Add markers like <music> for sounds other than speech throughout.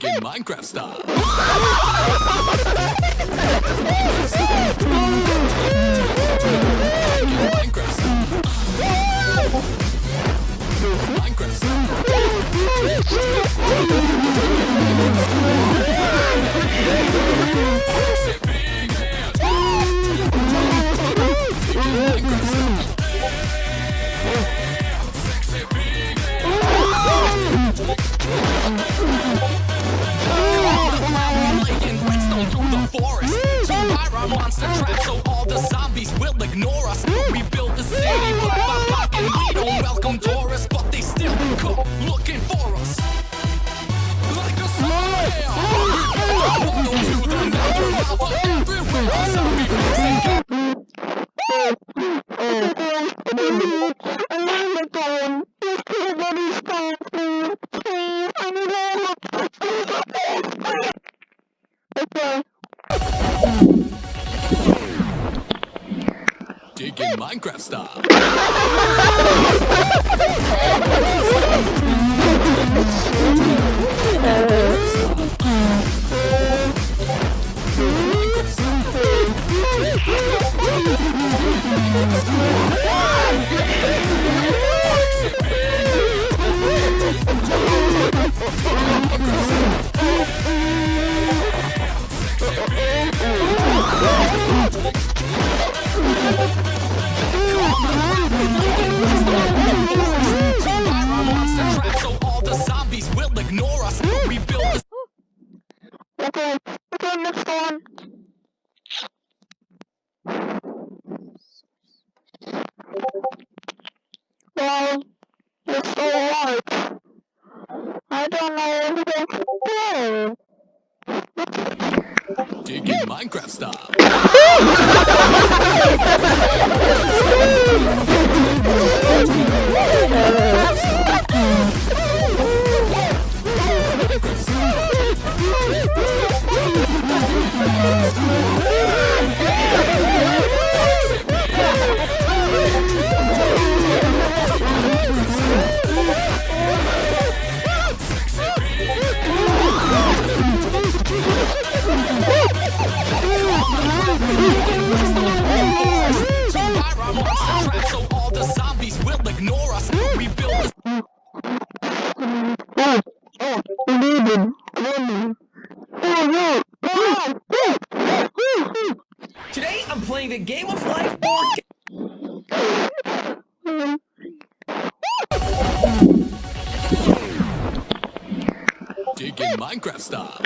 digging Minecraft style. <laughs> monster trap so all the zombies will ignore us. We built the city block by block and we don't welcome tourists, but they still come looking for us. Like a snail. We built a portal to the nether lava everywhere. Minecraft style. <laughs> ignore us. We built the Okay, okay, next one. Well, it's alright. I don't know who to go. digging Minecraft style. <laughs> us. We Today, I'm playing the Game of Life board digging Minecraft style.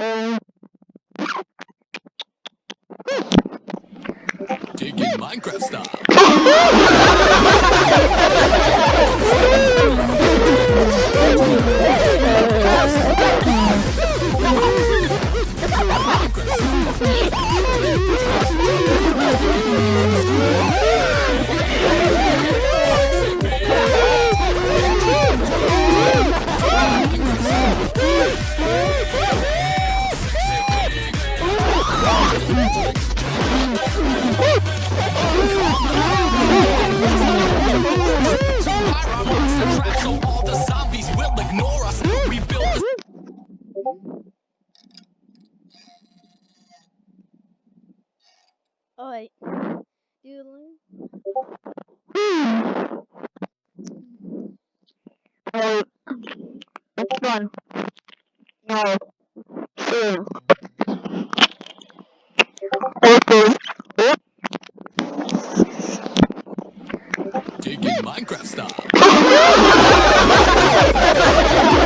Oh. Um, Digging Minecraft style. <laughs> So all the zombies will ignore us. We build this. Alright. Doodling. Alright. It's. No. Taking Minecraft style. <laughs>